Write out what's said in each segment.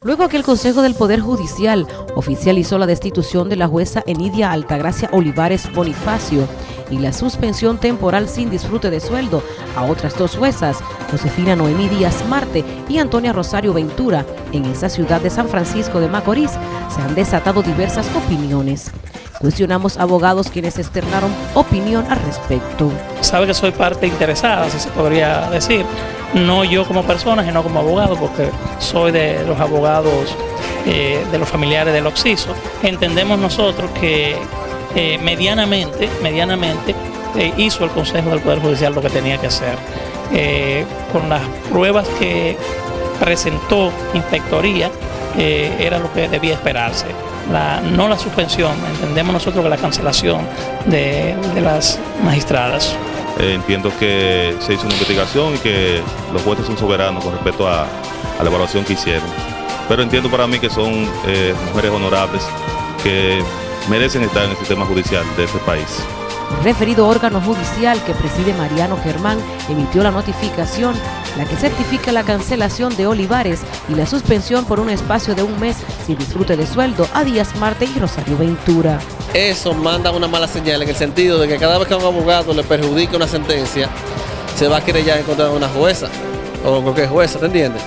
Luego que el Consejo del Poder Judicial oficializó la destitución de la jueza Enidia Altagracia Olivares Bonifacio y la suspensión temporal sin disfrute de sueldo a otras dos juezas, Josefina Noemí Díaz Marte y Antonia Rosario Ventura, en esa ciudad de San Francisco de Macorís, se han desatado diversas opiniones. Cuestionamos abogados quienes externaron opinión al respecto. Sabe que soy parte interesada, si se podría decir, no yo como persona, sino como abogado, porque soy de los abogados eh, de los familiares del Oxiso. Entendemos nosotros que eh, medianamente, medianamente eh, hizo el Consejo del Poder Judicial lo que tenía que hacer. con las pruebas que presentó Inspectoría, era lo que debía esperarse. no la suspensión, entendemos nosotros que la cancelación de las magistradas. Eh, entiendo que se hizo una investigación y que los jueces son soberanos con respecto a, la evaluación que hicieron. Pero entiendo para mí que son eh, mujeres honorables que merecen estar en el sistema judicial de este país. El referido órgano judicial que preside Mariano Germán emitió la notificación, la que certifica la cancelación de Olivares y la suspensión por un espacio de un mes sin disfrute de sueldo a Díaz Marte y Rosario Ventura. Eso manda una mala señal en el sentido de que cada vez que a un abogado le perjudica una sentencia, se va a querer ya encontrar una jueza o cualquier jueza, ¿te entiendes?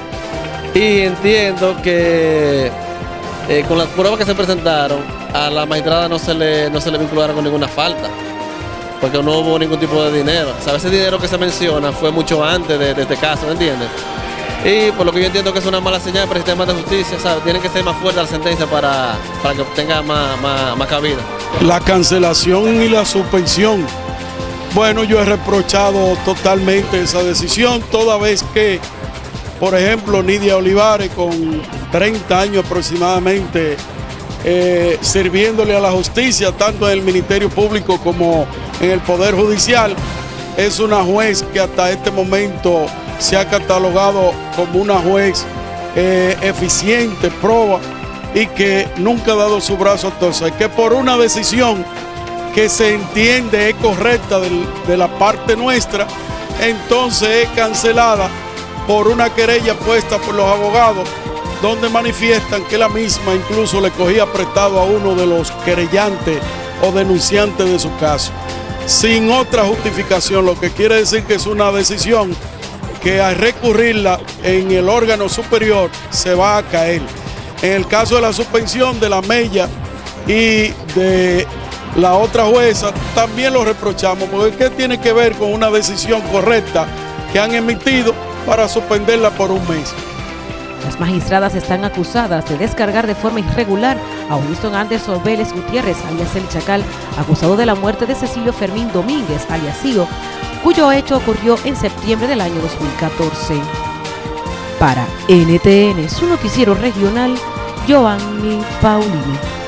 Y entiendo que eh, con las pruebas que se presentaron, a la magistrada no se le, no se le vincularon con ninguna falta porque no hubo ningún tipo de dinero. O sea, ese dinero que se menciona fue mucho antes de, este caso, ¿me entiendes? Y por lo que yo entiendo que es una mala señal para el sistema de justicia, ¿sabes? Tienen que ser más fuerte la sentencia para, para que tenga más, más, cabida. La cancelación y la suspensión. Bueno, yo he reprochado totalmente esa decisión, toda vez que, por ejemplo, Nidia Olivares, con 30 años aproximadamente, eh, sirviéndole a la justicia, tanto en el Ministerio Público como en el Poder Judicial. Es una juez que hasta este momento se ha catalogado como una juez eh, eficiente, proba y que nunca ha dado su brazo a torcer, que por una decisión que se entiende es correcta de la parte nuestra, entonces es cancelada por una querella puesta por los abogados donde manifiestan que la misma incluso le cogía prestado a uno de los querellantes o denunciantes de su caso, sin otra justificación, lo que quiere decir que es una decisión que al recurrirla en el órgano superior se va a caer. En el caso de la suspensión de la Mella y de la otra jueza, también lo reprochamos, porque ¿qué tiene que ver con una decisión correcta que han emitido para suspenderla por un mes? Las magistradas están acusadas de descargar de forma irregular a Winston Anderson Vélez Gutiérrez, alias El Chacal, acusado de la muerte de Cecilio Fermín Domínguez, alias Cío, cuyo hecho ocurrió en septiembre del año 2014. Para NTN, su noticiero regional, Giovanni Paulino.